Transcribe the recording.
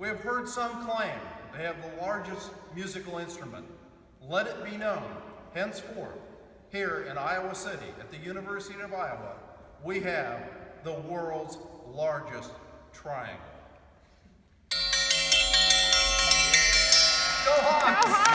We have heard some claim they have the largest musical instrument. Let it be known, henceforth, here in Iowa City at the University of Iowa, we have the world's largest triangle. Go Hawks! Go Hawks!